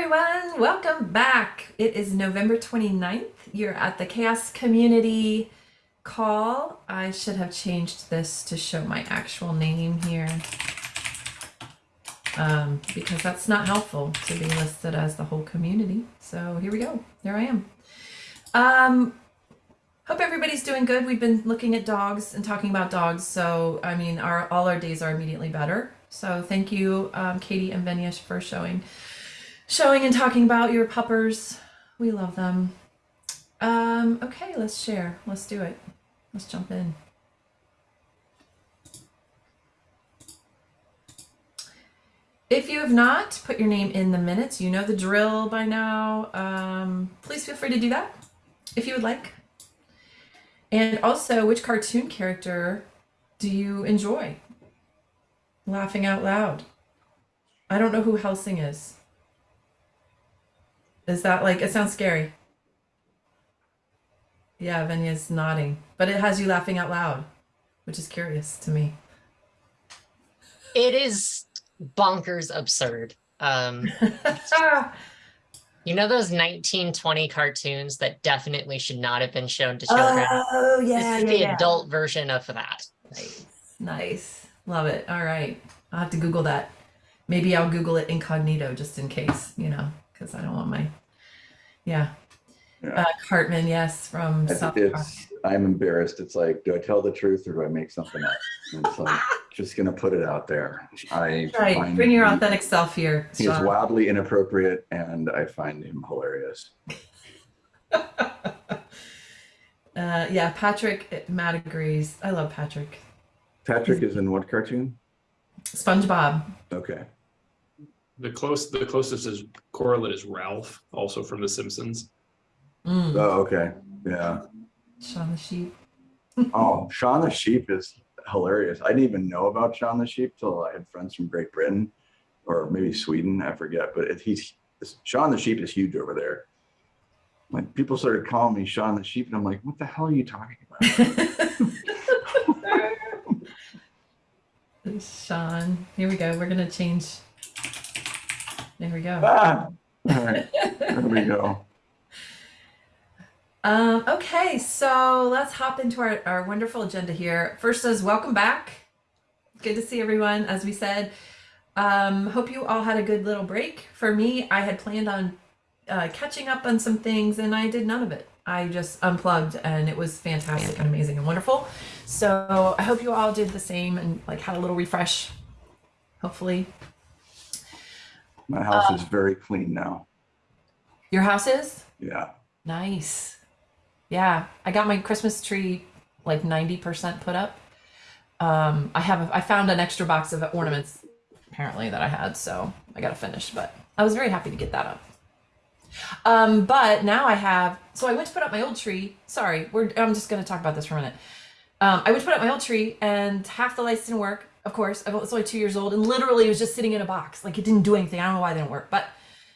everyone. Welcome back. It is November 29th. You're at the Chaos Community Call. I should have changed this to show my actual name here um, because that's not helpful to be listed as the whole community. So here we go. There I am. Um, hope everybody's doing good. We've been looking at dogs and talking about dogs. So, I mean, our all our days are immediately better. So thank you, um, Katie and Venish, for showing showing and talking about your puppers. We love them. Um, okay, let's share. Let's do it. Let's jump in. If you have not put your name in the minutes, you know the drill by now. Um, please feel free to do that if you would like. And also, which cartoon character do you enjoy? Laughing out loud. I don't know who Helsing is. Is that like, it sounds scary. Yeah, Venya's nodding, but it has you laughing out loud, which is curious to me. It is bonkers absurd. Um, you know those 1920 cartoons that definitely should not have been shown to children? oh, this yeah, is yeah, the yeah. adult version of that. Nice, nice. Love it. All right. I'll have to Google that. Maybe I'll Google it incognito just in case, you know, because I don't want my, yeah. Yeah. Uh, Cartman, yes, from It's, South Park. I'm embarrassed. It's like, do I tell the truth or do I make something up? And it's like, just gonna put it out there. I Right, find bring your he- authentic self here. He is wildly inappropriate and I find him hilarious. Uh, yeah, Patrick, Matt agrees. I love Patrick. Patrick is in what cartoon? SpongeBob. Okay. The close, the closest is correlate is Ralph, also from The Simpsons. Mm, Oh, okay. Yeah. Shaun the Sheep. Oh, Shaun the Sheep is hilarious. I didn't even know about Shaun the Sheep till I had friends from Great Britain or maybe Sweden. I forget, but it, he's Shaun the Sheep is huge over there. Like people started calling me Shaun the Sheep, and I'm like, what the hell are you talking about? Sean. Here we go. We're gonna change. There we go. ah! All right, there we go. Um, okay, so let's hop into our, our wonderful agenda here. First is welcome back. Good to see everyone. As we said, um, hope you all had a good little break. For me, I had planned on uh, catching up on some things and I did none of it. I just unplugged and it was fantastic and amazing and wonderful. So I hope you all did the same and like had a little refresh, hopefully. My house is very clean now. Your house is? Yeah. Nice. Yeah, I got my Christmas tree like 90% put up. Um, I have, a, I found an extra box of ornaments apparently that I had, so I got to finish, but I was very happy to get that up. Um, but now I have, so I went to put up my old tree. Sorry, we're, I'm just going to talk about this for a minute. Um, I went to put up my old tree and half the lights didn't work. Of course, I was only two years old and literally it was just sitting in a box. Like it didn't do anything. I don't know why it didn't work, but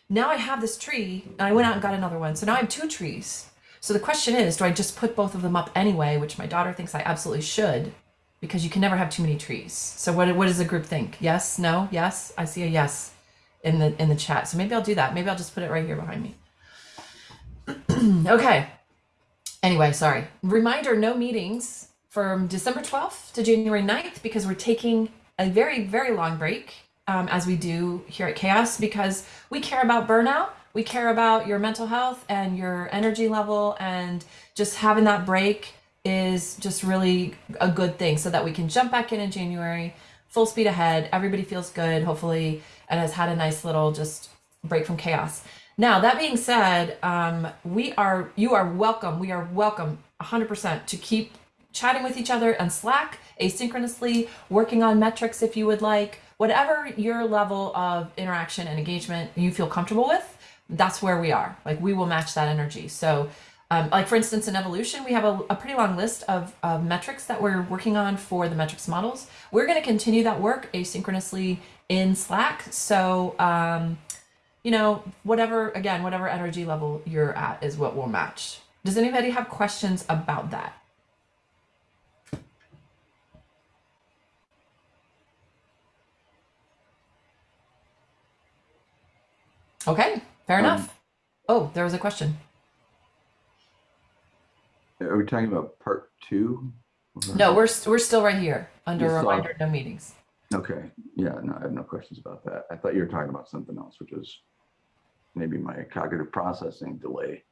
now I have this tree and I went out and got another one. So now I have two trees. So the question is, do I just put both of them up anyway, which my daughter thinks I absolutely should because you can never have too many trees. So what what does the group think? Yes, no, yes? I see a yes in the in the chat. So maybe I'll do that. Maybe I'll just put it right here behind me. okay. Anyway, sorry. Reminder, no meetings from December 12th to January 9th because we're taking a very, very long break um, as we do here at Chaos because we care about burnout. We care about your mental health and your energy level and just having that break is just really a good thing so that we can jump back in in January, full speed ahead. Everybody feels good, hopefully, and has had a nice little just break from chaos. Now, that being said, um, we are, you are welcome. We are welcome 100% to keep chatting with each other on Slack asynchronously, working on metrics if you would like, whatever your level of interaction and engagement you feel comfortable with, that's where we are. Like we will match that energy. So um, like for instance, in evolution, we have a, a pretty long list of, of metrics that we're working on for the metrics models. We're going to continue that work asynchronously in Slack. So, um, you know, whatever, again, whatever energy level you're at is what we'll match. Does anybody have questions about that? Okay, Fair Um, enough. Oh, there was a question. Are we talking about part two? Or- No, we're st- we're still right here under You still have- reminder no meetings. Okay, yeah, no, I have no questions about that. I thought you were talking about something else, which is maybe my cognitive processing delay.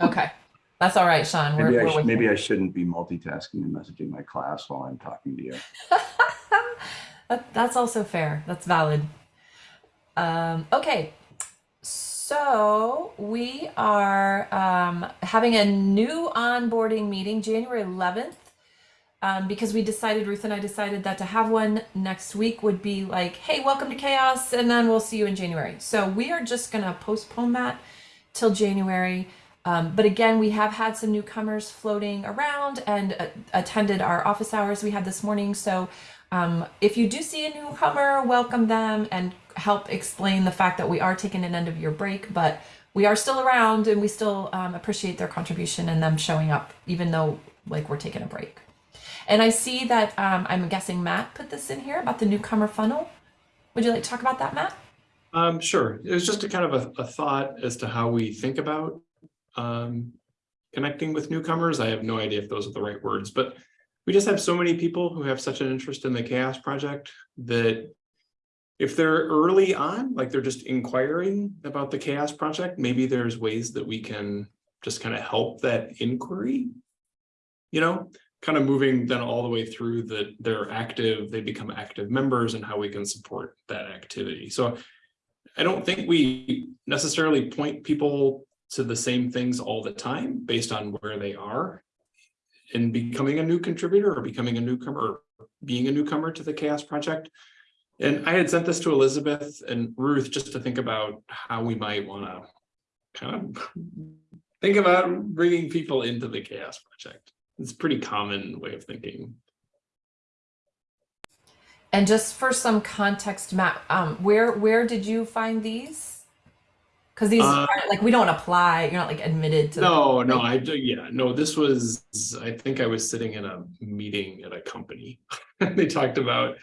Okay, that's all right, Sean. We're, Maybe I, maybe you. I shouldn't be multitasking and messaging my class while I'm talking to you. That- that's also fair. That's valid. Um, okay, so we are um, having a new onboarding meeting January 11th um, because we decided, Ruth and I decided that to have one next week would be like, hey, welcome to chaos, and then we'll see you in January. So we are just going to postpone that till January. Um, but again, we have had some newcomers floating around and uh, attended our office hours we had this morning. So um, if you do see a newcomer, welcome them and help explain the fact that we are taking an end of year break, but we are still around and we still um, appreciate their contribution and them showing up, even though like we're taking a break. And I see that um, I'm guessing Matt put this in here about the newcomer funnel. Would you like to talk about that, Matt? Um, sure. It was just a kind of a, a thought as to how we think about um, connecting with newcomers. I have no idea if those are the right words, but we just have so many people who have such an interest in the Chaos Project that if they're early on, like they're just inquiring about the Chaos Project, maybe there's ways that we can just kind of help that inquiry. You know, kind of moving then all the way through that they're active, they become active members and how we can support that activity. So I don't think we necessarily point people to the same things all the time based on where they are in becoming a new contributor or becoming a newcomer or being a newcomer to the Chaos Project. And I had sent this to Elizabeth and Ruth just to think about how we might want to kind of think about bringing people into the Chaos Project. It's a pretty common way of thinking. And just for some context, Matt, um, where where did you find these? Because these Uh, aren't like we don't apply. You're not like admitted to. No, no, I do, yeah, no, this was, I think I was sitting in a meeting at a company. And they talked about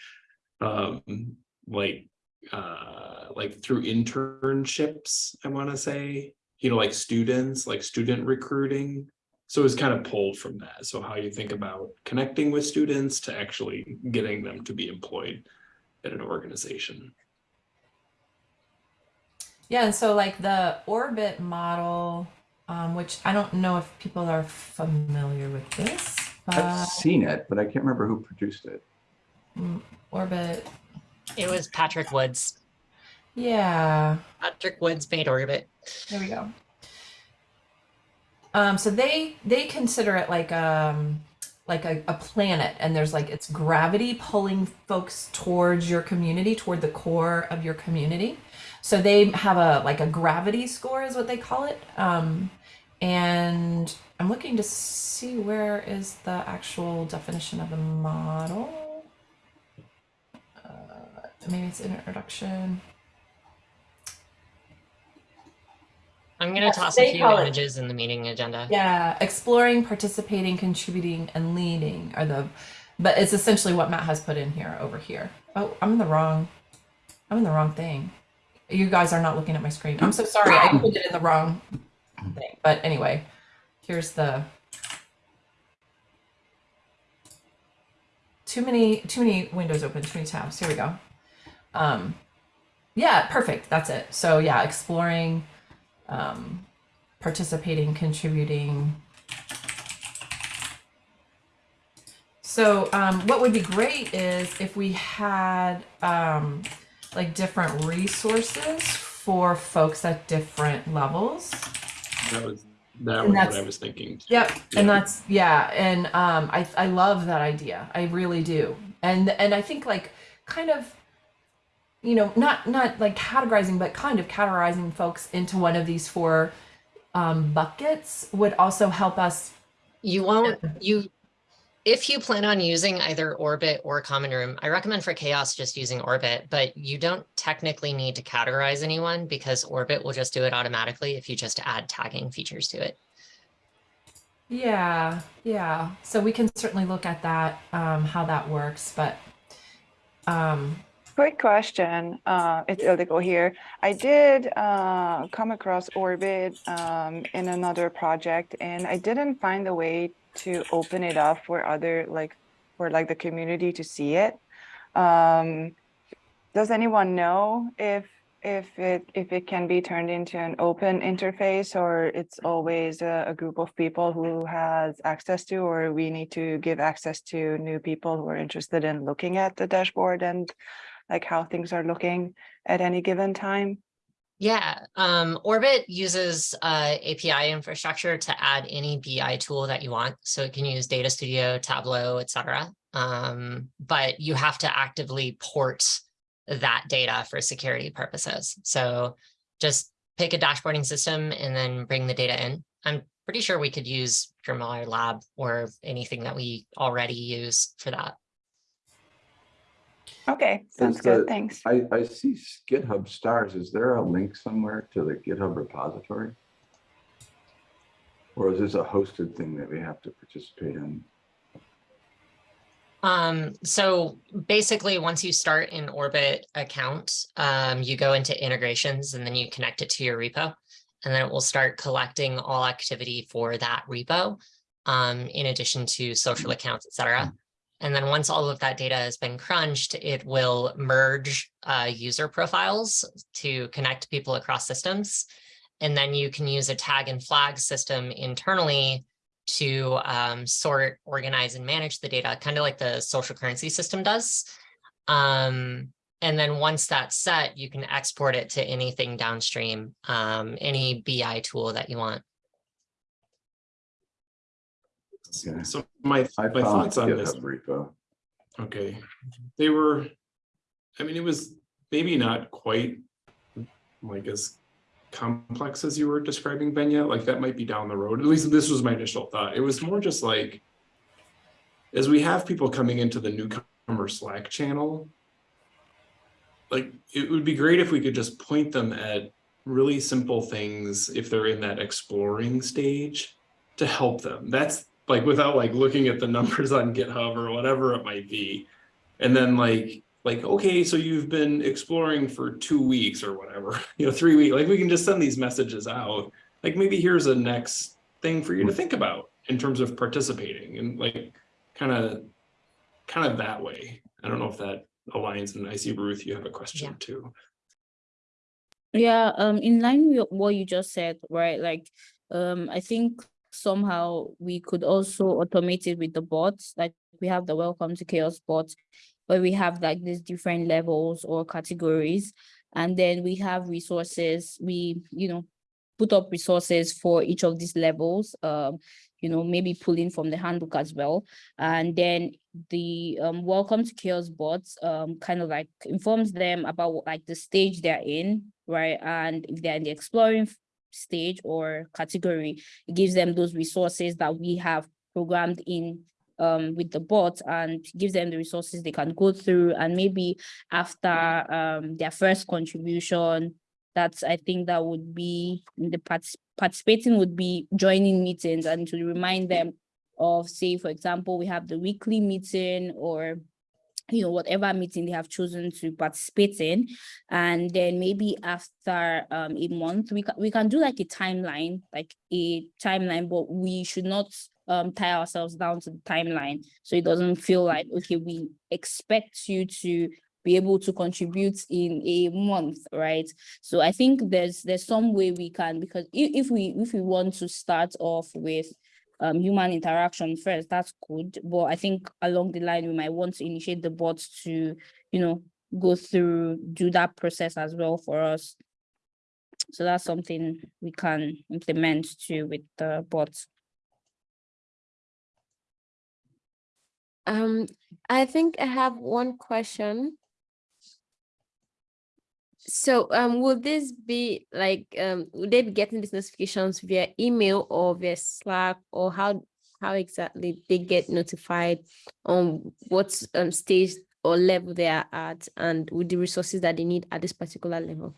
um, like, uh, like through internships, I want to say, you know, like students, like student recruiting. So it was kind of pulled from that. So how you think about connecting with students to actually getting them to be employed at an organization. Yeah, and so like the orbit model, um, which I don't know if people are familiar with this, but I've seen it, but I can't remember who produced it. Orbit, It was Patrick Woods. yeah. Patrick Woods made Orbit. There we go. Um, so they they consider it like um like a, a planet and there's like it's gravity pulling folks towards your community, toward the core of your community. So they have a like a gravity score is what they call it. Um, and I'm looking to see where is the actual definition of the model. Maybe it's introduction. I'm going to Yes, toss a few call images in the meeting agenda. Yeah, exploring, participating, contributing, and leading are the, but it's essentially what Matt has put in here over here. Oh, I'm in the wrong, I'm in the wrong thing. You guys are not looking at my screen. I'm so sorry. I put it in the wrong thing. But anyway, here's the. Too many, too many windows open, too many tabs. Here we go. Um, yeah, perfect. That's it. So yeah, exploring, um, participating, contributing. So um, what would be great is if we had um, like different resources for folks at different levels. That was, that And was what I was thinking. Yep. Yeah. And that's yeah, and um I I love that idea. I really do. And and I think like kind of you know, not not like categorizing but kind of categorizing folks into one of these four um buckets would also help us You won't, you, if you plan on using either Orbit or Common Room, I recommend for Chaos just using Orbit, but you don't technically need to categorize anyone because Orbit will just do it automatically if you just add tagging features to it. Yeah, yeah. So we can certainly look at that, um, how that works, but um Quick question, uh, it's illegal here. I did, uh, come across Orbit, um, in another project and I didn't find a way to open it up for other, like, for like the community to see it. Um, does anyone know if, if it, if it can be turned into an open interface or it's always a, a group of people who has access to, or we need to give access to new people who are interested in looking at the dashboard and like how things are looking at any given time? Yeah, um, Orbit uses uh, API infrastructure to add any BI tool that you want. So it can use Data Studio, Tableau, etc. Um, but you have to actively port that data for security purposes. So just pick a dashboarding system and then bring the data in. I'm pretty sure we could use GrimoireLab or anything that we already use for that. Okay, sounds Is good, the- thanks. I, I see GitHub stars. Is there a link somewhere to the GitHub repository? Or is this a hosted thing that we have to participate in? Um, so basically, once you start an Orbit account, um, you go into integrations and then you connect it to your repo. And then it will start collecting all activity for that repo, um, in addition to social accounts, et cetera. And then once all of that data has been crunched, it will merge uh, user profiles to connect people across systems. And then you can use a tag and flag system internally to um, sort, organize, and manage the data, kind of like the social currency system does. Um, and then once that's set, you can export it to anything downstream, um, any BI tool that you want. Okay. So my, I my thoughts on this, repo. okay, they were, I mean, it was maybe not quite like as complex as you were describing, Ben. Benya, like that might be down the road. At least this was my initial thought. It was more just like, as we have people coming into the newcomer Slack channel, like it would be great if we could just point them at really simple things if they're in that exploring stage to help them. That's like without like looking at the numbers on GitHub or whatever it might be. And then like, like, okay, so you've been exploring for two weeks or whatever, you know, three weeks, like we can just send these messages out. Like maybe here's a next thing for you to think about in terms of participating and like kind of, kind of that way. I don't know if that aligns and I see Ruth, you have a question Yeah. too. Yeah, um, in line with what you just said, right? Like, um, I think somehow we could also automate it with the bots. Like we have the welcome to chaos bot, where we have like these different levels or categories, and then we have resources. We, you know, put up resources for each of these levels. Um, you know, maybe pulling from the handbook as well. And then the um, welcome to chaos bots um, kind of like informs them about like the stage they're in, right? And if they're in the exploring stage or category, it gives them those resources that we have programmed in um, with the bot and gives them the resources they can go through. And maybe after um, their first contribution, that's I think that would be the partic- participating would be joining meetings and to remind them of say for example we have the weekly meeting or you know whatever meeting they have chosen to participate in. And then maybe after um a month we can we can do like a timeline like a timeline but we should not um tie ourselves down to the timeline. So it doesn't feel like okay we expect you to be able to contribute in a month right? So i think there's there's some way we can because if, if we if we want to start off with um human interaction first that's good. But i think along the line we might want to initiate the bots to you know go through do that process as well for us. So that's something we can implement too with the bots. Um, I think I have one question. So, um, will this be like, um, will they be getting these notifications via email or via Slack or how, how exactly they get notified on what, um, stage or level they are at and with the resources that they need at this particular level?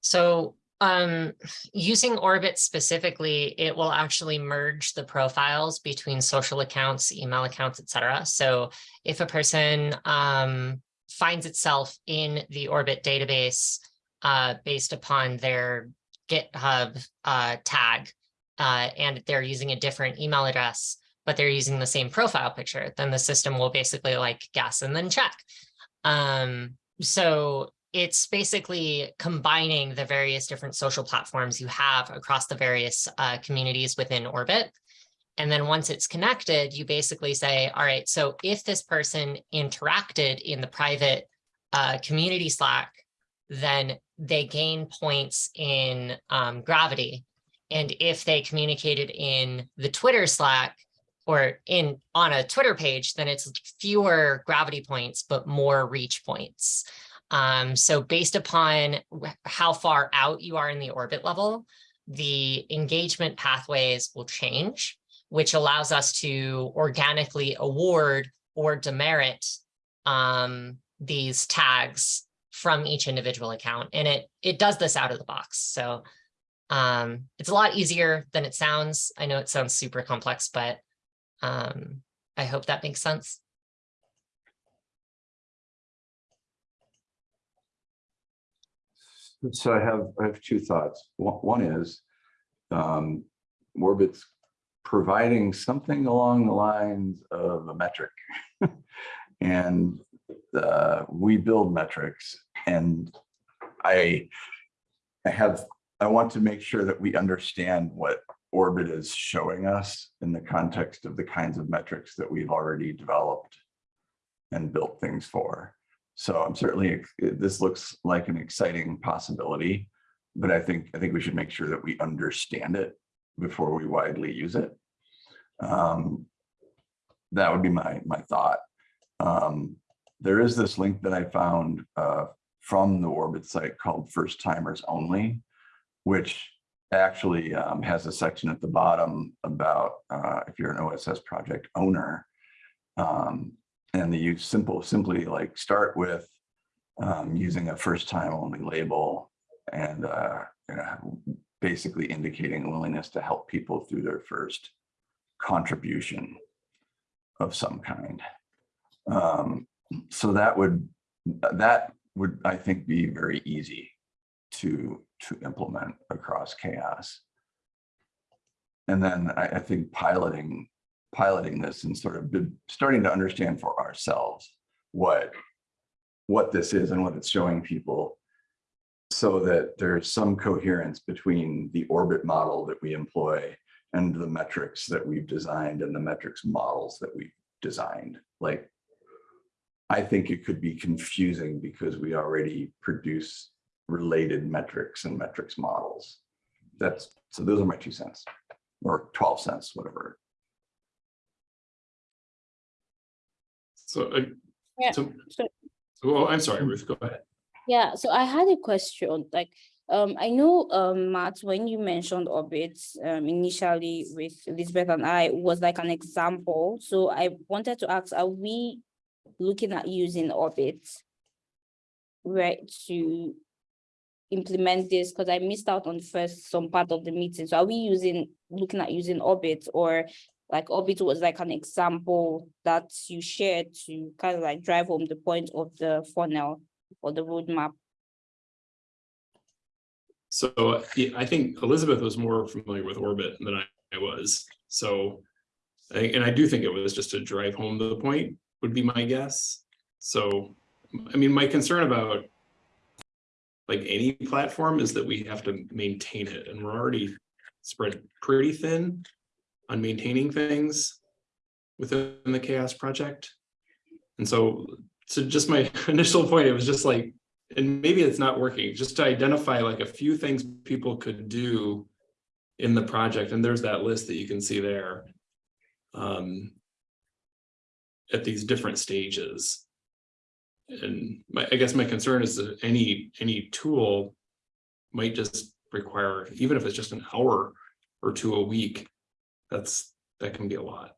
So um, using Orbit specifically, it will actually merge the profiles between social accounts, email accounts, et cetera. So if a person um, finds itself in the Orbit database uh, based upon their GitHub uh, tag, uh, and they're using a different email address, but they're using the same profile picture, then the system will basically like guess and then check. Um, so it's basically combining the various different social platforms you have across the various uh, communities within Orbit. And then once it's connected, you basically say, all right, so if this person interacted in the private uh, community Slack, then they gain points in um, gravity. And if they communicated in the Twitter Slack or in on a Twitter page, then it's fewer gravity points, but more reach points. Um, so based upon how far out you are in the orbit level, the engagement pathways will change, which allows us to organically award or demerit um, these tags from each individual account. And it, it does this out of the box. So um, it's a lot easier than it sounds. I know it sounds super complex, but um, I hope that makes sense. So I have, I have two thoughts. One, is, um, Orbit's providing something along the lines of a metric. And, uh, we build metrics and I, I have, I want to make sure that we understand what Orbit is showing us in the context of the kinds of metrics that we've already developed and built things for. So I'm certainly, this looks like an exciting possibility, but I think, I think we should make sure that we understand it before we widely use it. Um, That would be my, my thought. Um, There is this link that I found uh, from the Orbit site called First Timers Only, which actually um, has a section at the bottom about uh, if you're an OSS project owner, um, and the use simple, simply like start with um, using a first time only label and uh, you know, basically indicating a willingness to help people through their first contribution of some kind. Um, so that would, that would, I think, be very easy to, to implement across chaos. And then I, I think piloting, piloting this and sort of starting to understand for ourselves what, what this is and what it's showing people so that there's some coherence between the orbit model that we employ and the metrics that we've designed and the metrics models that we've designed. Like, I think it could be confusing because we already produce related metrics and metrics models. That's, so those are my two cents, or 12 cents, whatever. So, uh, Yeah, so, so- well, I'm sorry, Ruth, go ahead. Yeah, so I had a question, like, um, I know, um, Matt, when you mentioned orbits, um, initially with Elizabeth and I was like an example. So I wanted to ask, are we looking at using orbits? Right, to implement this, because I missed out on first some part of the meeting. So are we using, looking at using orbit or like orbit was like an example that you shared to kind of like drive home the point of the funnel or the roadmap? So I think Elizabeth was more familiar with orbit than I I was. So, and I do think it was just to drive home the point would be my guess. So, I mean, my concern about like any platform is that we have to maintain it and we're already spread pretty thin on maintaining things within the chaos project. And so, so just my initial point, it was just like, and maybe it's not working, just to identify like a few things people could do in the project, and there's that list that you can see there. Um, at these different stages. And my, I guess my concern is that any, any tool might just require, even if it's just an hour or two a week, that's, that can be a lot.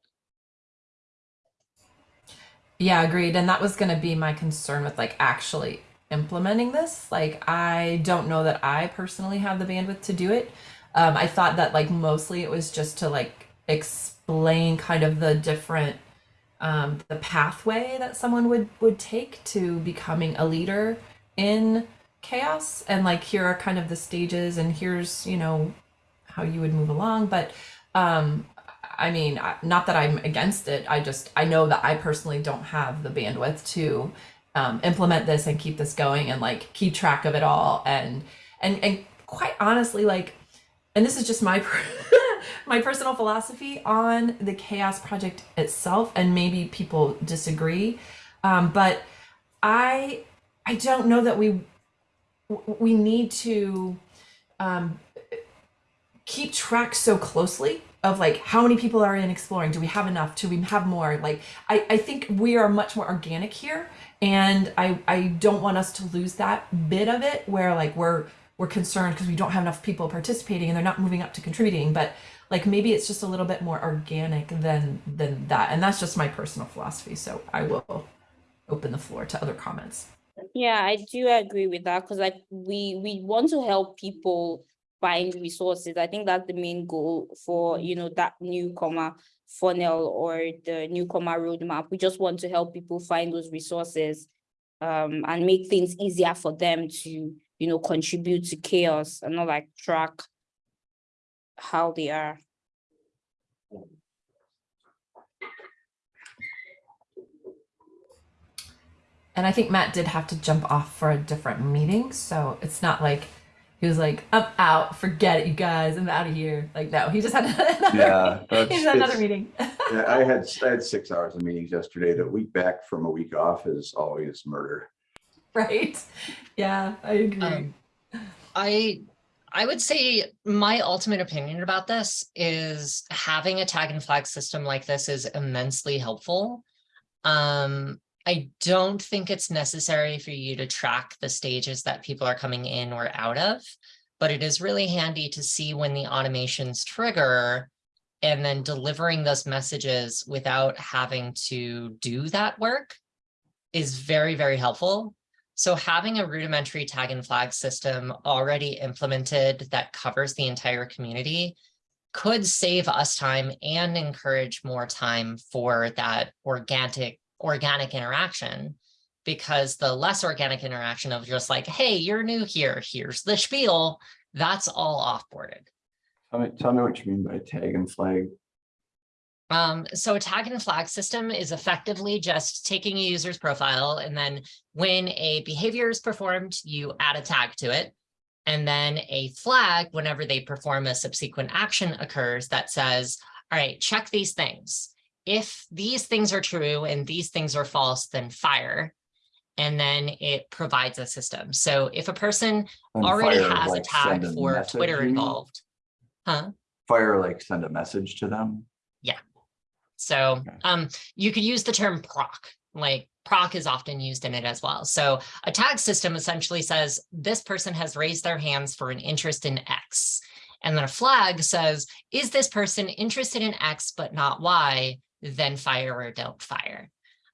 Yeah, agreed. And that was going to be my concern with like actually implementing this. Like, I don't know that I personally have the bandwidth to do it. Um, I thought that like mostly it was just to like explain kind of the different um, the pathway that someone would would take to becoming a leader in chaos and like here are kind of the stages and here's you know how you would move along but um i mean not that i'm against it i just i know that i personally don't have the bandwidth to um, implement this and keep this going and like keep track of it all and and and quite honestly like and this is just my my personal philosophy on the chaos project itself and maybe people disagree um, but i i don't know that we we need to um, keep track so closely of like how many people are in exploring? Do we have enough? Do we have more? Like i, I think we are much more organic here and I, I don't want us to lose that bit of it where like we're we're concerned because we don't have enough people participating and they're not moving up to contributing but like maybe it's just a little bit more organic than than that and that's just my personal philosophy so i will open the floor to other comments. Yeah, I do agree with that because like we we want to help people find resources. I think that's the main goal for, you know, that newcomer funnel or the newcomer roadmap. We just want to help people find those resources um and make things easier for them to, you know, contribute to chaos and not like track how they are. and i think matt did have to jump off for a different meeting so it's not like he was like i'm out forget it you guys i'm out of here like no he just had another, Yeah, he just had another meeting Yeah, I had, I had six hours of meetings yesterday. The week back from a week off is always murder. right yeah i agree Um, I I would say my ultimate opinion about this is having a tag and flag system like this is immensely helpful. Um, I don't think it's necessary for you to track the stages that people are coming in or out of, but it is really handy to see when the automations trigger and then delivering those messages without having to do that work is very, very helpful. So having a rudimentary tag and flag system already implemented that covers the entire community could save us time and encourage more time for that organic organic interaction because the less organic interaction of just like, hey, you're new here, here's the spiel, that's all offboarded. Tell me, tell me what you mean by tag and flag. Um, so a tag and flag system is effectively just taking a user's profile and then when a behavior is performed, you add a tag to it. And then a flag whenever they perform a subsequent action occurs that says, all right, check these things. If these things are true and these things are false, then fire. And then it provides a system. So if a person And already fire, has a tag a for Twitter involved, huh? Fire, like send a message to them. Yeah. So Okay. um, you could use the term proc, like proc is often used in it as well. So a tag system essentially says this person has raised their hands for an interest in X. And then a flag says, is this person interested in X but not Y? Then fire or don't fire.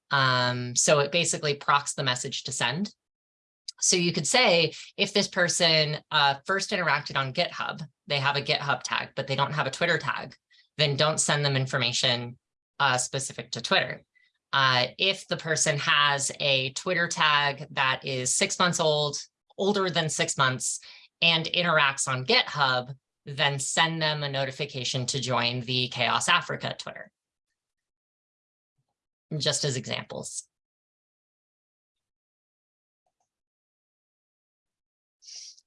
Um, so it basically procs the message to send. So you could say if this person uh, first interacted on GitHub, they have a GitHub tag, but they don't have a Twitter tag, then don't send them information uh, specific to Twitter. Uh, if the person has a Twitter tag that is six months old, older than six months, and interacts on GitHub, then send them a notification to join the Chaos Africa Twitter. Just as examples.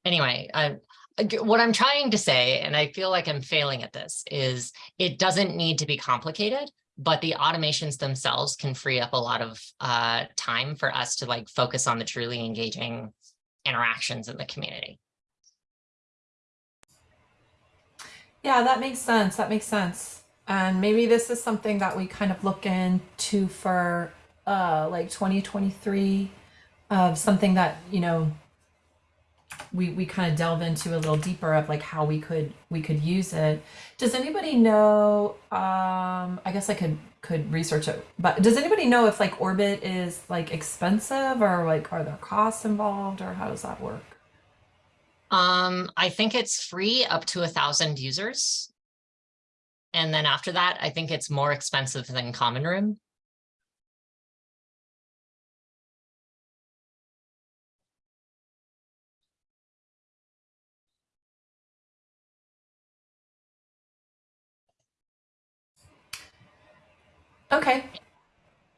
Anyway, I, what I'm trying to say, and I feel like I'm failing at this, is it doesn't need to be complicated, but the automations themselves can free up a lot of uh, time for us to like focus on the truly engaging interactions in the community. Yeah, that makes sense. That makes sense. And maybe this is something that we kind of look into for uh like 2023 of something that, you know, we we kind of delve into a little deeper of like how we could we could use it. Does anybody know um I guess I could could research it. But does anybody know if like Orbit is like expensive or like are there costs involved or how does that work? Um, I think it's free up to a thousand users. And then after that, I think it's more expensive than common room. Okay.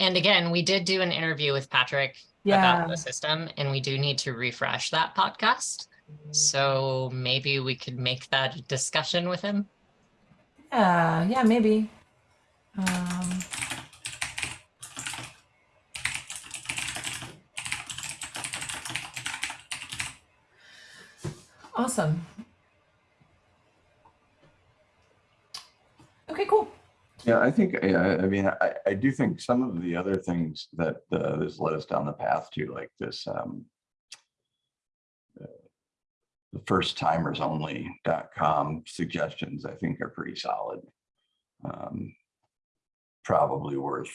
And again, we did do an interview with Patrick yeah. about the system, and we do need to refresh that podcast. So maybe we could make that discussion with him. Yeah. Yeah. Maybe. Um, awesome. Okay. Cool. Yeah, I think, yeah, I mean, I, I do think some of the other things that uh, this led us down the path to, like this, um, the first timers only.com suggestions, I think are pretty solid. Um, Probably worth,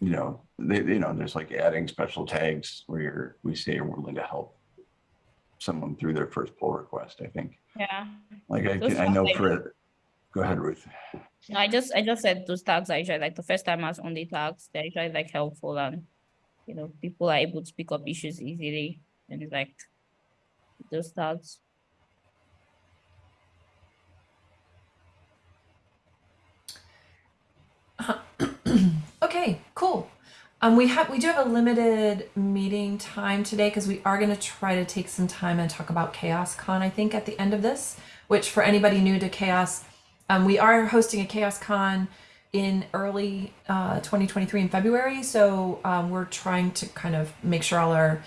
you know, they, you know, there's like adding special tags where you're, we say we're willing to help someone through their first pull request, I think. Yeah. Like I, can- I know for, go ahead, Ruth. No, I just I just said those tags are usually like the first timers only tags. They're usually like helpful and you know people are able to pick up issues easily and it's like those tags. Okay, cool. Um, we have we do have a limited meeting time today because we are going to try to take some time and talk about Chaos Con. I think at the end of this, which for anybody new to Chaos, um, we are hosting a Chaos Con in early uh, 2023 in February. So um, we're trying to kind of make sure all our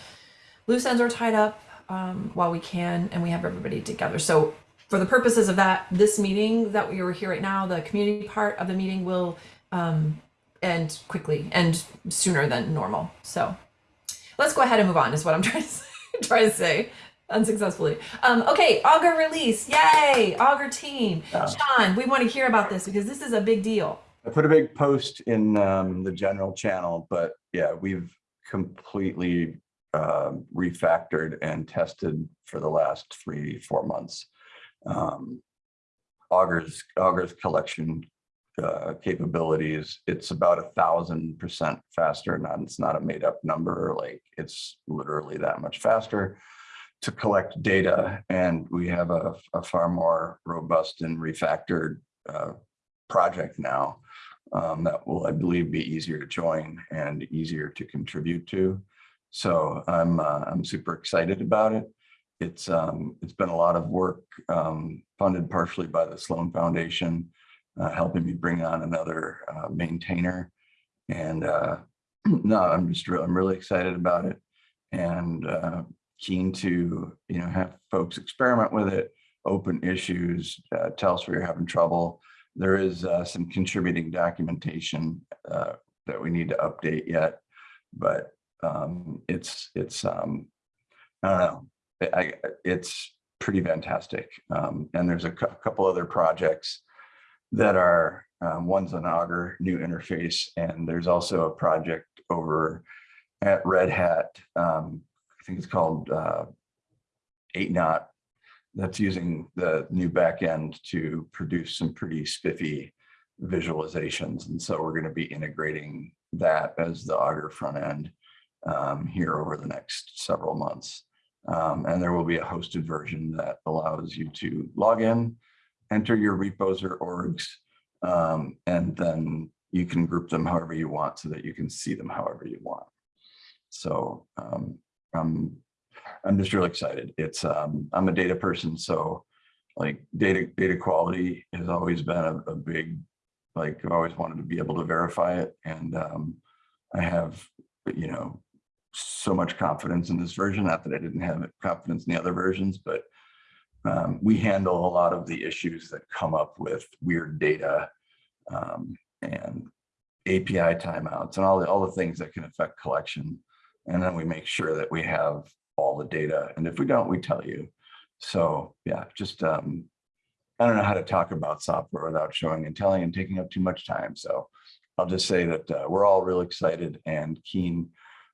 loose ends are tied up um, while we can, and we have everybody together. So for the purposes of that, this meeting that we are here right now, the community part of the meeting will um, end quickly and sooner than normal. So let's go ahead and move on. Is what I'm trying to say, trying to say unsuccessfully. Um, okay, Augur release, yay! Augur team, Yeah. Sean, we want to hear about this because this is a big deal. I put a big post in um, the general channel, but yeah, we've completely um, refactored and tested for the last three, four months. Um, Augur's, Augur's collection uh, capabilities, it's about a thousand percent faster. Not, it's not a made up number, like it's literally that much faster to collect data. And we have a, a far more robust and refactored uh, project now um, that will, I believe, be easier to join and easier to contribute to. So I'm uh, I'm super excited about it. It's um, it's been a lot of work um, funded partially by the Sloan Foundation, uh, helping me bring on another uh, maintainer. And uh, no, I'm just real, I'm really excited about it and uh, keen to you know have folks experiment with it, open issues, uh, tell us where you're having trouble there is some contributing documentation that we need to update yet, but um, it's it's um, I don't know. I, it's pretty fantastic. Um, and there's a couple other projects that are um, one's an Augur new interface, and there's also a project over at Red Hat. Um, I think it's called uh, 8Knot that's using the new backend to produce some pretty spiffy visualizations. And so we're going to be integrating that as the Augur front end um, here over the next several months. Um, and there will be a hosted version that allows you to log in, enter your repos or orgs, um, and then you can group them however you want so that you can see them however you want. So um, I'm I'm just really excited. It's, um, I'm a data person, so like data, data quality has always been a, a big, like I've always wanted to be able to verify it. And, um, I have, you know, so much confidence in this version, not that I didn't have confidence in the other versions, but um, we handle a lot of the issues that come up with weird data um, and API timeouts and all the, all the things that can affect collection. And then we make sure that we have all the data. And if we don't, we tell you. So yeah, just, um, I don't know how to talk about software without showing and telling and taking up too much time. So I'll just say that uh, we're all real excited and keen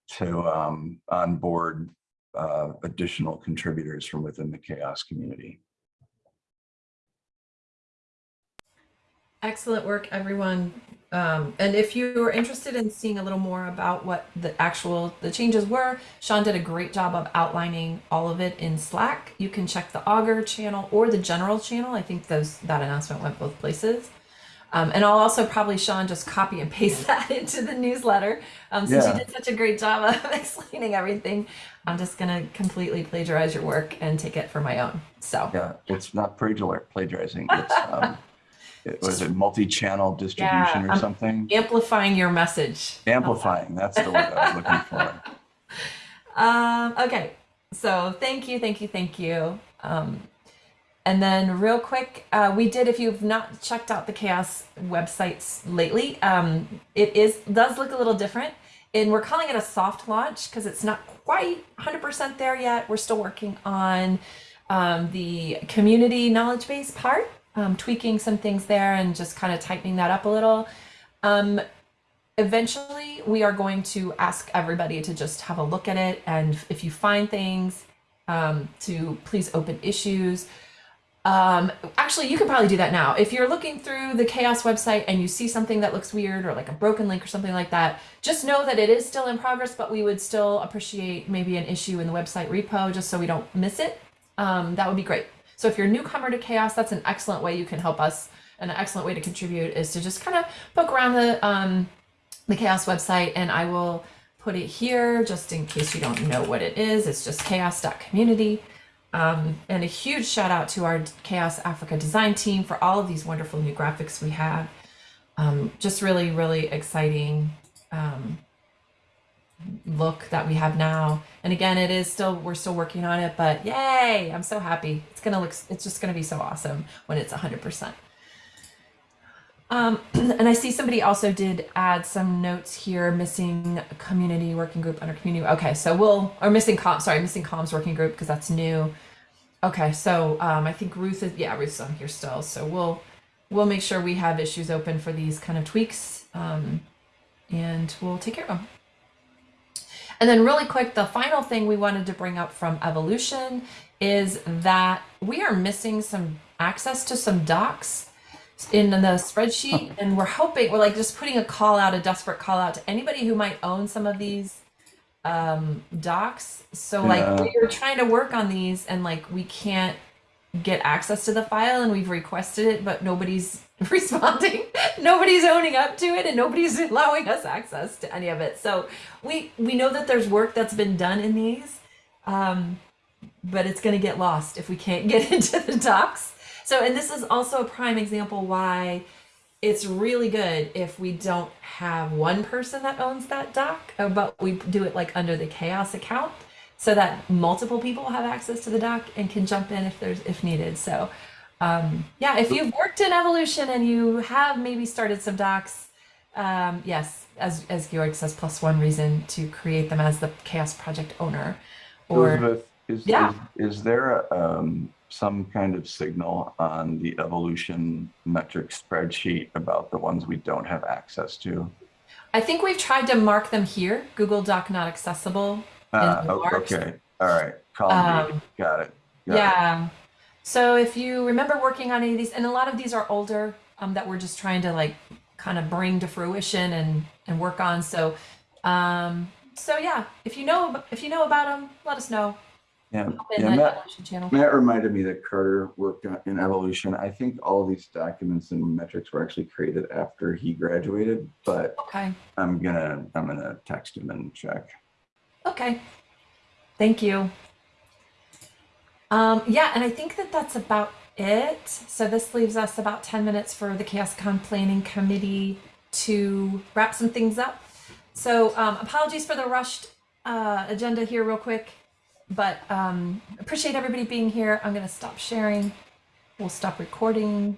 to um, onboard uh, additional contributors from within the chaos community. Excellent work, everyone. Um, and if you are interested in seeing a little more about what the actual the changes were, Sean did a great job of outlining all of it in Slack. You can check the Augur channel or the general channel. I think those that announcement went both places. Um, and I'll also probably, Sean, just copy and paste that into the newsletter. Um, since Yeah. you did such a great job of explaining everything, I'm just going to completely plagiarize your work and take it for my own. So, Yeah, it's not plagiar- plagiarizing. It's, um, it was it multi-channel distribution or I'm- something? amplifying your message. Amplifying, that's the word I was looking for. Um, okay, so thank you, thank you, thank you. Um, and then real quick, uh, we did. If you've not checked out the CHAOSS websites lately, um, it is does look a little different, and we're calling it a soft launch because it's not quite 100% there yet. We're still working on um, the community knowledge base part, um, tweaking some things there, and just kind of tightening that up a little. Um, eventually we are going to ask everybody to just have a look at it and if you find things um, to please open issues um, actually you can probably do that now if you're looking through the CHAOSS website and you see something that looks weird or like a broken link or something like that just know that it is still in progress but we would still appreciate maybe an issue in the website repo just so we don't miss it um, that would be great so if you're a newcomer to CHAOSS that's an excellent way you can help us an excellent way to contribute is to just kind of poke around the um, the CHAOSS website and I will put it here just in case you don't know what it is. It's just chaoss.community. Um, and a huge shout out to our CHAOSS Africa design team for all of these wonderful new graphics we have. Um, just really, really exciting um, look that we have now. And again, it is still, we're still working on it, but yay, I'm so happy. It's to look, it's just to be so awesome when it's 100%. Um, and I see somebody also did add some notes here, missing community working group under community. Okay, so we'll, or missing com, sorry, missing comms working group because that's new. Okay, so um, I think Ruth is, yeah, Ruth's on here still. So we'll, we'll make sure we have issues open for these kind of tweaks um, and we'll take care of them. And then really quick, the final thing we wanted to bring up from evolution is that we are missing some access to some docs in the spreadsheet and we're hoping we're like just putting a call out a desperate call out to anybody who might own some of these um docs. So like Yeah. we were trying to work on these and like we can't get access to the file and we've requested it but nobody's responding. Nobody's owning up to it and nobody's allowing us access to any of it. So we we know that there's work that's been done in these um but it's going to get lost if we can't get into the docs so, and this is also a prime example why it's really good if we don't have one person that owns that doc, uh, but we do it like under the CHAOSS account so that multiple people have access to the doc and can jump in if there's if needed. So, um, yeah, if you've worked in evolution and you have maybe started some docs, um, yes, as as Georg says, plus one reason to create them as the CHAOSS project owner, or Elizabeth, is, Yeah. is, is there a, um, some kind of signal on the evolution metric spreadsheet about the ones we don't have access to? I think we've tried to mark them here. Google Doc not accessible. Marks. okay, all right, column B, Um, got it. got it. Yeah. So if you remember working on any of these, and a lot of these are older um, that we're just trying to like kind of bring to fruition and and work on. So, um, so yeah, if you know if you know about them, let us know. Yeah, yeah, Matt. Matt reminded me that Carter worked in evolution. I think all these documents and metrics were actually created after he graduated, but Okay. I'm gonna, I'm gonna text him and check. Okay. Thank you. Um, yeah, and I think that that's about it. So this leaves us about 10 minutes for the CHAOSScon Planning Committee to wrap some things up. So um, apologies for the rushed uh, agenda here real quick, but um, appreciate everybody being here. I'm going to stop sharing. We'll stop recording.